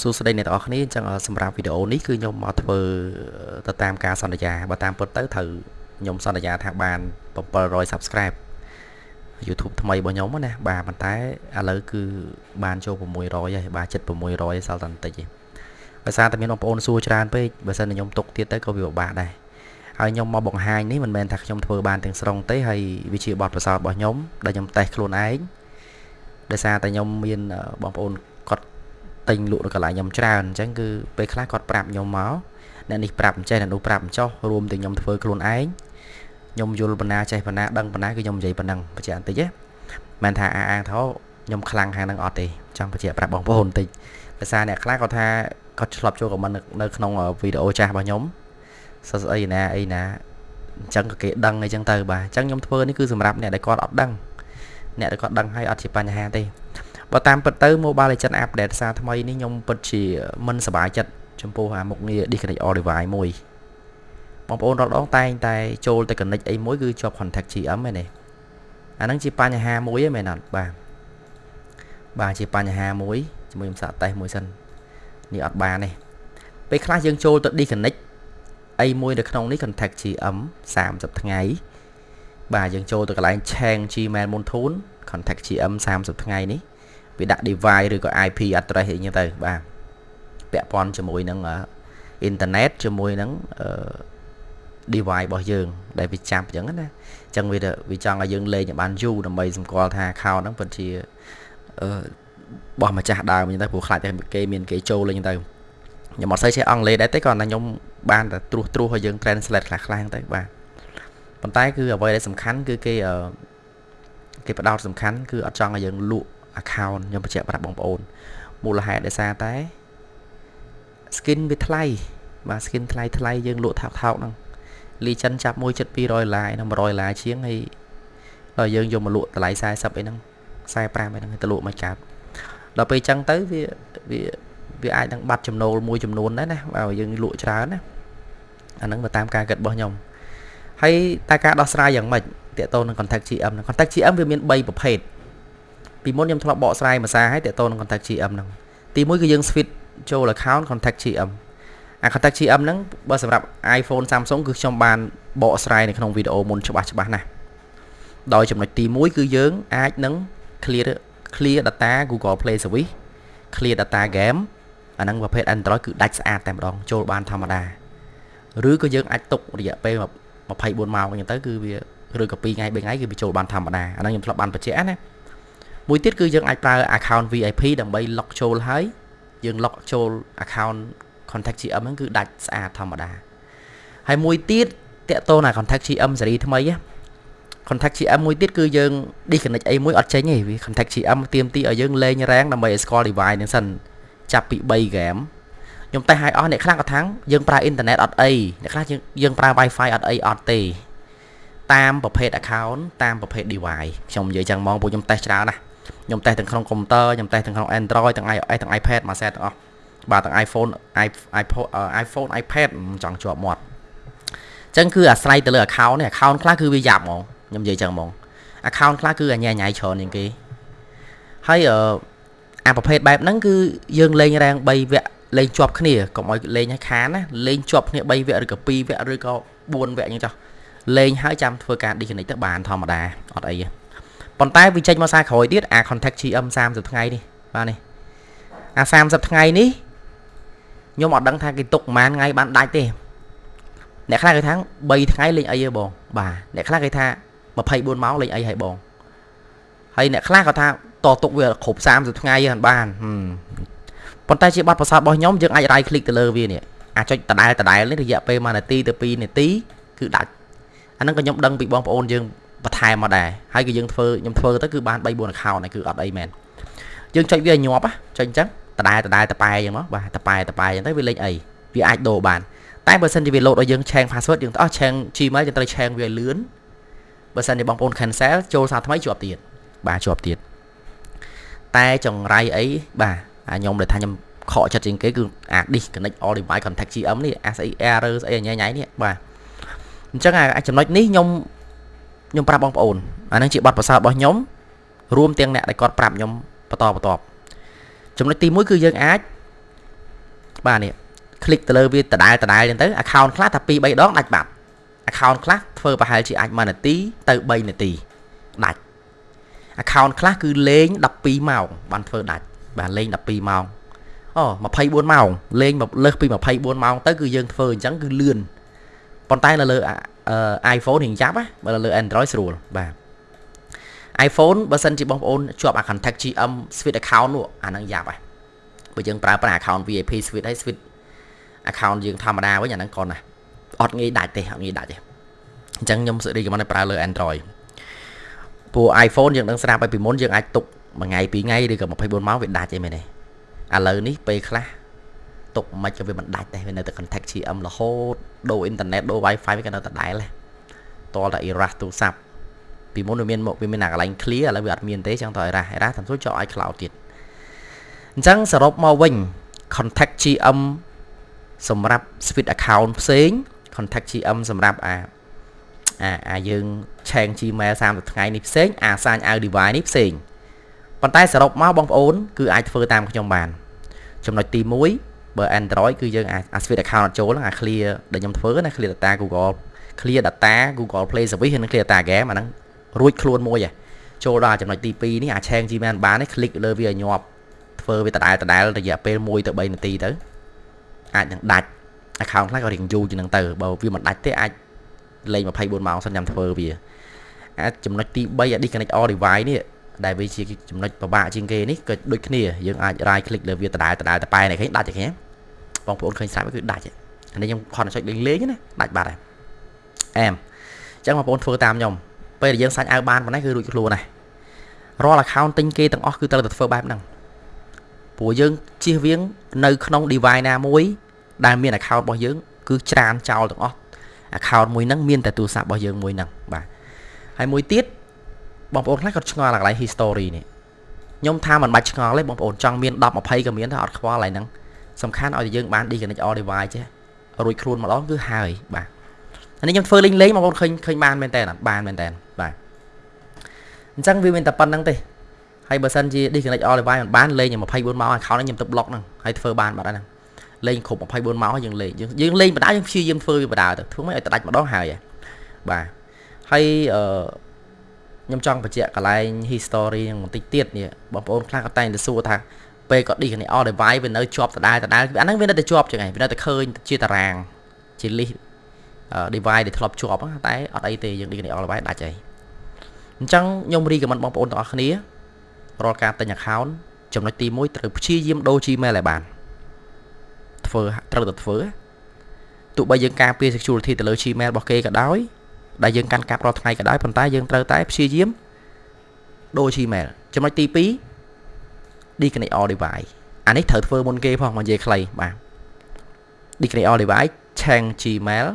សួស្តីអ្នកទាំងអស់គ្នាអញ្ចឹងសម្រាប់វីដេអូនេះគឺខ្ញុំមកធ្វើទៅតាមការសន្យាបើតាមពិតទៅត្រូវខ្ញុំសន្យាថាបាន700 Subscribe YouTube ថ្មីរបស់ខ្ញុំណាបាទប៉ុន្តែឥឡូវគឺបានចូល600ហើយបាទចិត្ត600សល់តែបន្តិចទេដោយសារតែមានបងប្អូនសួរច្រើនពេកបើសិនតែខ្ញុំទុកទៀតទៅក៏វាពិបាកដែរហើយខ្ញុំមកបង្ហាញនេះមិនមែនថាខ្ញុំធ្វើបានទាំងស្រុងទេហើយវាជាបទពិសោធន៍របស់ខ្ញុំដែលខ្ញុំតេស្តខ្លួនឯងដោយសារតែខ្ញុំមានបងប្អូន ទិញលក់នៅកន្លែងខ្ញុំច្រើនអញ្ចឹងគឺពេលខ្លះគាត់ប្រាប់ខ្ញុំមកអ្នកនេះប្រាប់អញ្ចេះអ្នកនោះប្រាប់អញ្ចោះរួមទាំងខ្ញុំធ្វើខ្លួនឯងខ្ញុំយល់បណ្ណាចេះបណ្ណាដឹងបណ្ណាគឺខ្ញុំនិយាយប៉ុណ្ណឹងបញ្ជាក់បន្តិចណាមិនថាអាអាងថាខ្ញុំខ្លាំងខាងហ្នឹងអត់ទេចង់បញ្ជាក់ប្រាប់បងប្អូនបន្តិចភាសាអ្នកខ្លះគាត់ថាគាត់ឆ្លប់ចូលខមមិននៅក្នុងវីដេអូចាស់របស់ខ្ញុំសស្អីណាអីណាអញ្ចឹងក៏គេដឹងអីចឹងទៅបាទអញ្ចឹងខ្ញុំធ្វើនេះគឺសម្រាប់អ្នកដែលគាត់អត់ដឹងអ្នកដែលគាត់ដឹងហើយអត់ជាបញ្ហាទេ បើតាមពិតទៅ Mobile Legends Update សារថ្មីនេះខ្ញុំពិតជាមិនសប្បាយចិត្តចំពោះអាមុខងារ disconnect all device មួយបងប្អូនរកដងតែងតែចូលទៅ connect អីមួយគឺជាប់ contact GM ឯនេះអាហ្នឹងជាបញ្ហាមួយឯមែនអត់បាទបាទជាបញ្ហាមួយជាមួយខ្ញុំសាកតេស្តមួយសិននេះអត់បានទេពេលខ្លះយើងចូលទៅ disconnect អីមួយនៅក្នុងនេះ contact GM 30ថ្ងៃបាទយើងចូលទៅកន្លែង change Gmail មុនធូន contact GM 30ថ្ងៃនេះ វាដាក់ device ឬក៏ IP address អីចឹងទៅបាទពាក់ព័ន្ធជាមួយនឹងអ៊ីនធឺណិតជាមួយនឹង device របស់យើង ដែលវាចាប់អញ្ចឹងណាអញ្ចឹងវាវាចង់ឲ្យយើងលេងឲ្យបានយូរដើម្បីសម្គាល់ថា account ហ្នឹងពិតជាអឺបោះម្ចាស់ដើមអញ្ចឹងទៅព្រោះខ្លាចតែគេមានគេចូលលេងទៅខ្ញុំអត់សូវចេះអង់គ្លេសដែរទេគ្រាន់តែខ្ញុំបានតែត្រួសត្រាសឲ្យយើង translate ខ្លះៗទៅបាទប៉ុន្តែគឺអ្វីដែលសំខាន់គឺគេគេផ្ដោតសំខាន់គឺអត់ចង់ឲ្យយើងលក់ account ខ្ញុំបញ្ជាក់ប្រាប់បងប្អូនមូលហេតុដោយសារតែ skin វាថ្លៃបាទ skin ថ្លៃថ្លៃយើងលក់ថោកថោកហ្នឹងលីចិនចាប់មួយចិត្ត200ដុល្លារហ្នឹង100ដុល្លារជាងហើយដល់យើងយកមកលក់តម្លៃ40អីហ្នឹង45អីហ្នឹងទៅលក់មកកើតដល់ពេលអញ្ចឹងទៅវាវាវាអាចនឹងបាត់ចំណូលមួយចំនួនដែរណាបើយើងលក់ច្រើនណាអាហ្នឹងទៅតាមការគិតរបស់ខ្ញុំហើយតែការដោះស្រាយយ៉ាងម៉េចតើតទៅនឹង contact GM នឹង contact GM វាមាន3ប្រភេទ ពីមុនខ្ញុំធ្លាប់បកស្រាយភាសាឲ្យតើតទៅនឹង contact GM ហ្នឹងទីមួយគឺយើង switch ចូល account contact GM អា contact GM ហ្នឹងបើសម្រាប់ iPhone Samsung គឺខ្ញុំបានបកស្រាយនៅក្នុងវីដេអូមុនច្បាស់ច្បាស់ណាស់ដោយចំណុចទី1គឺយើងអាចនឹង clear clear data Google Play Service clear data game អាហ្នឹងប្រភេទ Android គឺដាច់ស្អាតតែម្ដងចូលបានធម្មតាឬក៏យើងអាចទុករយៈពេល24ម៉ោងអញ្ចឹងទៅគឺវាឬក៏2ថ្ងៃ3ថ្ងៃគឺវាចូលបានធម្មតាអាហ្នឹងខ្ញុំធ្លាប់បានបញ្ជាក់ណា មួយទៀតគឺយើងអាចប្រើ account VIP ដើម្បី lock ចូលហើយយើង lock ចូល account contact GM ហ្នឹងគឺដាច់ស្អាតធម្មតាហើយមួយទៀតតកតូនអា contact GM សេរីថ្មី contact GM មួយទៀតគឺយើង disconnect អីមួយអត់ចេញទេវា contact GM ទៀមទីឲ្យយើងលេង rank ដើម្បីឲ្យស្គាល់ device ហ្នឹងសិនចាប់ពី3 game ខ្ញុំតេស្តឲ្យអស់អ្នកខ្លះក៏ថាំងយើងប្រើអ៊ីនធឺណិតអត់អីអ្នកខ្លះយើងប្រើ Wi-Fi អត់អីអត់ទេតាមប្រភេទ account តាមប្រភេទ device ខ្ញុំនិយាយចឹងហ្មងពួកខ្ញុំតេស្តច្រើនណាស់ ខ្ញុំតេស្តទាំងក្នុងកុំព្យូទ័រខ្ញុំតេស្តទាំងក្នុង Android ទាំង iOS ទាំង iPad មួយ set ទាំងអស់បាទទាំង iPhone iPhone iPhone iPad ចង់ជាប់មាត់អញ្ចឹងគឺអាស្រ័យទៅលើ account នេះ account ខ្លះគឺវាយ៉ាប់ហ្មងខ្ញុំនិយាយចឹងហ្មង account ខ្លះគឺអញ្ញាញ៉ៃច្រើនជាងគេហើយអឺអាប្រភេទបែបហ្នឹងគឺយើងលេងរាង3វគ្គលេងជាប់គ្នាកុំឲ្យលេងឲ្យខានណាលេងជាប់គ្នា3វគ្គឬក៏2វគ្គឬក៏4វគ្គអញ្ចឹងចុះលេងហើយចាំធ្វើការ disconnect ទៅបានធម្មតាអត់អីទេ ប៉ុន្តែវាចេញមកសារក្រោយទៀតអា contact GM 30ថ្ងៃនេះបាទនេះអា30ថ្ងៃនេះខ្ញុំអត់ដឹងថាគេទុកប្រហែលថ្ងៃបានដាច់ទេអ្នកខ្លះគេថា3ថ្ងៃលេងអីហ៎បងបាទអ្នកខ្លះគេថា24ម៉ោងលេងអីហើយបងហើយអ្នកខ្លះក៏ថាតទុកវាគ្រប់30ថ្ងៃហ្នឹងបានប៉ុន្តែជាប័ណ្ណប្រសាទរបស់ខ្ញុំយើងអាច right click ទៅលើវានេះអាចចុចដដែលដដែលនេះរយៈពេល1នាទីទៅ2នាទីគឺដាច់អាហ្នឹងក៏ខ្ញុំដឹងពីបងប្អូនយើង បន្ថែមមកដែរហើយក៏យើងធ្វើខ្ញុំធ្វើទៅគឺបាន3 4 account ហ្នឹងគឺអត់អីមែនយើងចុចវាឲ្យញាប់ចុចអញ្ចឹងដដែលដដែលតប៉ែអញ្ចឹងមកបាទតប៉ែតប៉ែអញ្ចឹងទៅវាលេខអីវាអាចដូរបានតែបើសិនជាវាលោតឲ្យយើងឆេង password យើងអស់ឆេង Gmail យើងត្រូវឆេងវាឲ្យលឿនបើសិនជាបងប្អូន cancel ចូលសារថ្មីជាប់ទៀតបាទជាប់ទៀតតែចង្រៃអីបាទអាខ្ញុំដែលថាខ្ញុំខកចិត្តជាងគេគឺអា disconnect all device contact GM នេះ SE error ស្អីញ៉ៃញ៉ៃនេះបាទអញ្ចឹងអាចំណុចនេះខ្ញុំ ខ្ញុំប្រាប់បងប្អូនអានឹងជាបទពិសោធន៍របស់ខ្ញុំរួមទាំងអ្នកដែលគាត់ប្រាប់ខ្ញុំបន្តបន្តចំណុចទី1គឺយើងអាចបាទនេះ click ទៅលើវាដដែលដដែលចឹងទៅ account ខ្លះថា2 3ដងដាច់បាត់ account ខ្លះធ្វើប្រហែលជាអាច1នាទីទៅ3នាទីដាច់ account ខ្លះគឺលេង12ម៉ោងបានធ្វើដាច់បាទលេង12ម៉ោងអូ24ម៉ោងលេងលើសពី24ម៉ោងទៅគឺយើងធ្វើអញ្ចឹងគឺលឿនប៉ុន្តែនៅលើ iPhone រៀងចាប់ណាបើនៅលើ Android ស្រួលបាទ iPhone បើសិនជាបងប្អូនជាប់ contact GM Switch account នោះអាហ្នឹងយ៉ាប់ហើយបើយើងប្រើប្រាស់ account VIP Switch ហើយ Switch account យើងធម្មតាវិញអាហ្នឹងគាត់ណាអត់ងាយដាច់ទេអត់ងាយដាច់ទេអញ្ចឹងខ្ញុំសេរីកំណត់ប្រើលើ Android ព្រោះ iPhone យើងដឹងស្រាប់ហើយពីមុនយើងអាចទុកមួយថ្ងៃពីរថ្ងៃឬក៏24ម៉ោងវាដាច់អីមែនទេឥឡូវនេះពេលខ្លះ ទុកមិនក៏វាមិនដាច់ដែរវានៅតែ contact GM រហូតដូរអ៊ីនធឺណិតដូរ Wi-Fi វាក៏នៅតែដែរដែរតលតែ error ទូរស័ព្ទពីមុនវាមានមកវាមានអាកន្លែង clear ឥឡូវវាអត់មានទេចឹងត error error តាមសួរចោលឲ្យ cloud ទៀតអញ្ចឹងសរុបមកវិញ contact GM សម្រាប់ switch account ផ្សេង contact GM សម្រាប់អាអាអាយើងឆែង Gmail 30ថ្ងៃនេះផ្សេងអាសាញ out device នេះផ្សេងប៉ុន្តែសរុបមកបងប្អូន គឺអាចធ្វើតាមខ្ញុំបាន ចំណុចទី1 បើ Android គឺយើងអា switch account អត់ចូលអា clear ដែលខ្ញុំធ្វើណា clear data Google clear data Google Play Service ហើយនឹង clear data game អាហ្នឹងរួចខ្លួនមួយហ៎ចូលដល់ចំណុចទី2នេះអាឆែង Gmail បាននេះ click លើវាឲ្យញាប់ធ្វើវាដដែលដដែលរយៈពេល1ទៅ3នាទីទៅអាចនឹងដាច់ account ខ្លះក៏រៀងយូរជាងនឹងទៅបើវាមិនដាច់ទេអាចលេង24ម៉ោងសិនញ៉ាំធ្វើវាអាចចំណុចទី3 à disconnect all device នេះដែលវាជាចំណុចពិបាកជាងគេនេះក៏ដូចគ្នាយើងអាច right click លើវាដដែលដដែលតប៉ែនេះឃើញដាច់ទេឃើញ បងប្អូនឃើញស្រាប់គឺដាច់អានេះខ្ញុំខនចុចលេងលេងណាដាច់បាត់ហើយអែមអញ្ចឹងបងប្អូនធ្វើតាមខ្ញុំពេលដែលយើងសាច់អៅបានប៉ុណ្ណេះគឺរួចខ្លួនហើយរាល់ account ទិញគេទាំងអស់គឺត្រូវតែធ្វើបែបហ្នឹងព្រោះយើងជៀសវាងនៅក្នុង device ណាមួយ ដែលមាន account របស់យើង គឺច្រានចោលទាំងអស់ account មួយហ្នឹងមានតែទូរស័ព្ទរបស់យើងមួយហ្នឹងបាទហើយមួយទៀតបងប្អូនខ្លះគាត់ឆ្ងល់កន្លែង history នេះខ្ញុំថាមិនបាច់ឆ្ងល់ទេបងប្អូនចង់មាន10 20ក៏មានតែអត់ខ្វល់កន្លែងហ្នឹង សំខាន់ឲ្យយើងបាន disconnect all device ចេះរួចខ្លួនម្ដងគឺហើយបាទអានេះខ្ញុំធ្វើលេងលេងបងប្អូនឃើញឃើញបានមែនតើបានមែនតើបាទអញ្ចឹងវាមានតែប៉ុណ្្នឹងទេហើយបើសិនជា disconnect all device មិនបានលេង24ម៉ោង account ខ្ញុំទៅ block ហ្នឹងហើយធ្វើបានបាត់ហើយហ្នឹងលេងគ្រប់24ម៉ោងយើងលេងយើងយើងលេងបដាយើងព្យាយាមធ្វើវាបដាទៅធ្វើមិនឲ្យដាច់ម្ដងហើយបាទហើយអឺខ្ញុំចង់បញ្ជាក់កន្លែង history នឹងបន្តិចទៀតនេះបងប្អូនខ្លះក៏តែងតែសួរថា ពេលគាត់ disconnect all device វានៅជាប់ដដែលដដែលអាហ្នឹងវានៅតែជាប់ចឹងឯងវានៅតែឃើញជាតារាងជា list device ដែលធ្លាប់ជាប់តែអត់អីទេយើង disconnect all device ដាច់ហើយអញ្ចឹងខ្ញុំ recommend បងប្អូនទាំងអស់គ្នារាល់ការទិញ account ចំណុចទី1ត្រូវព្យាយាមដូរ Gmail ឲ្យបានធ្វើត្រូវតែធ្វើទោះបីយើងការពារ security ទៅលើ Gmail របស់គេក៏ដោយដែលយើងកាន់កាប់រាល់ថ្ងៃក៏ដោយប៉ុន្តែយើងត្រូវតែព្យាយាមដូរ Gmail ចំណុចទី2 disconnect all device អានេះត្រូវធ្វើមុនគេផងមកនិយាយខ្លីបាទ disconnect all device ឆាំង Gmail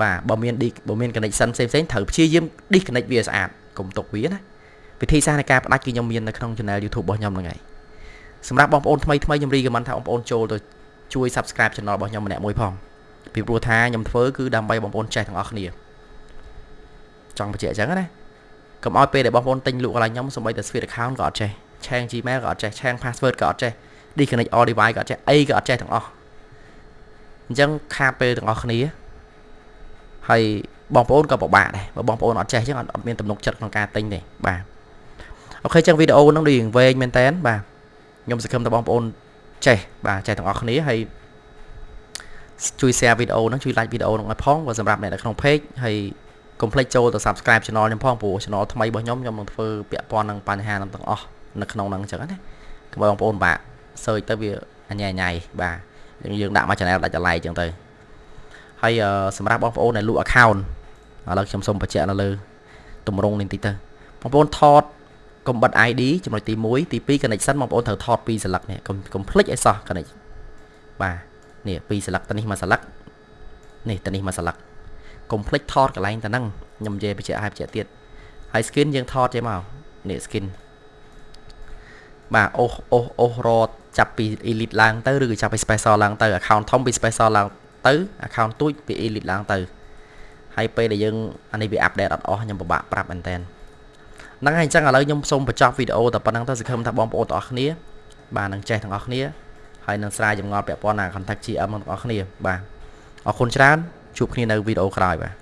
បាទបើមានបើមាន connection ផ្សេងផ្សេងត្រូវព្យាយាម disconnect វាស្អាតកុំទុកវាណាវិធីសាស្ត្រនៃការផ្ដាច់គឺខ្ញុំមាននៅក្នុង channel YouTube របស់ខ្ញុំហ្នឹងហើយសម្រាប់បងប្អូនថ្មីថ្មីខ្ញុំរីកមិនថាបងប្អូនចូលទៅជួយ subscribe channel របស់ខ្ញុំម្នាក់មួយផងពីព្រោះថាខ្ញុំធ្វើគឺដើម្បីបងប្អូនចេះទាំងអស់គ្នាចង់បញ្ជាក់អញ្ចឹងណាកុំឲ្យពេលដែលបងប្អូនទិញលក់កន្លែងខ្ញុំសូម្បីតែ Switch account ក៏អត់ចេះ ឆែង Gmail ក៏អត់ចេះឆែង password ក៏អត់ចេះ disconnect all device ក៏អត់ចេះអីក៏អត់ចេះទាំងអស់អញ្ចឹងខាតពេលទាំងអស់គ្នាហើយបងប្អូនក៏ពិបាកដែរបើបងប្អូនអត់ចេះអញ្ចឹងអត់មានទំនុកចិត្តក្នុងការទិញទេបាទអូខេចឹងវីដេអូហ្នឹងរៀងវែងមែនតើបាទខ្ញុំសង្ឃឹមថាបងប្អូនចេះបាទចេះទាំងអស់គ្នាហើយជួយ share វីដេអូហ្នឹងជួយ like វីដេអូហ្នឹងឲ្យផងក៏សម្រាប់អ្នកនៅក្នុង page ហើយកុំភ្លេចចូលទៅ subscribe channel ខ្ញុំផងព្រោះ channel ថ្មីរបស់ខ្ញុំខ្ញុំនឹងធ្វើពាក់ព័ន្ធនឹងបញ្ហាហ្នឹងទាំងអស់ នៅក្នុងហ្នឹងអញ្ចឹងណាកុំឲ្យបងប្អូនបាក់ search ទៅវាអញ្ញាញ៉ៃបាទយើងយើងដាក់មក channel ដាច់ចលៃអញ្ចឹងទៅហើយសម្រាប់បងប្អូនដែលលក់ account ឥឡូវខ្ញុំសូមបញ្ជាក់នៅលើទម្រង់នេះបន្តិចទៅបងប្អូនថតកុំបិទ ID ចំណុចទី1ទី2 connection បងប្អូនត្រូវថត2ស្លឹកនេះកុំកុំភ្លេចឲ្យសោះ connect បាទនេះ2ស្លឹកទៅនេះមួយស្លឹកនេះទៅនេះមួយស្លឹកកុំភ្លេចថតកន្លែងទៅហ្នឹងខ្ញុំនិយាយបញ្ជាក់ឲ្យបញ្ជាក់ទៀតហើយ skin យើងថតចេះមកនេះ skin បាទអូសអូសអូសរត់ចាប់ពី elite ឡើងទៅឬក៏ចាប់ពី special ឡើងទៅ account ធំពី special ឡើងទៅ account ទូចពី elite ឡើងទៅហើយពេលដែលយើងអានេះវា update អត់អស់ខ្ញុំពិបាកប្រាប់មែនតើហ្នឹងហើយអញ្ចឹងឥឡូវខ្ញុំសូមបញ្ចប់វីដេអូតែប៉ុណ្្នឹងទៅសង្ឃឹមថាបងប្អូនទាំងអស់គ្នាបាទនឹងចេះទាំងអស់គ្នាហើយនឹងស្រាវចម្ងល់ពាក់ព័ន្ធនឹង contact GM ទាំងអស់គ្នាបាទអរគុណច្រើនជួបគ្នានៅវីដេអូក្រោយបាទ